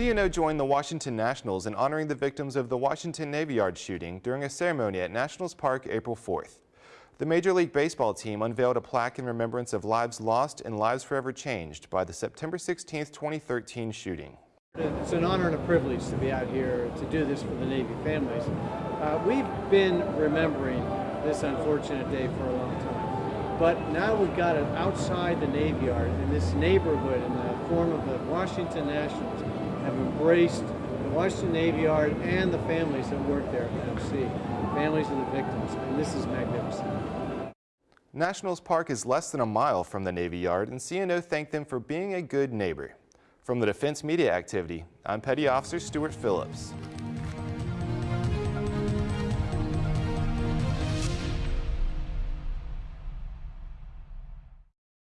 CNO joined the Washington Nationals in honoring the victims of the Washington Navy Yard shooting during a ceremony at Nationals Park April 4th. The Major League Baseball team unveiled a plaque in remembrance of lives lost and lives forever changed by the September 16, 2013 shooting. It's an honor and a privilege to be out here to do this for the Navy families. Uh, we've been remembering this unfortunate day for a long time. But now we've got it outside the Navy Yard in this neighborhood in the form of the Washington Nationals have embraced the Washington Navy Yard and the families that work there at MC, families of the victims, and this is magnificent. Nationals Park is less than a mile from the Navy Yard, and CNO thanked them for being a good neighbor. From the Defense Media Activity, I'm Petty Officer Stuart Phillips.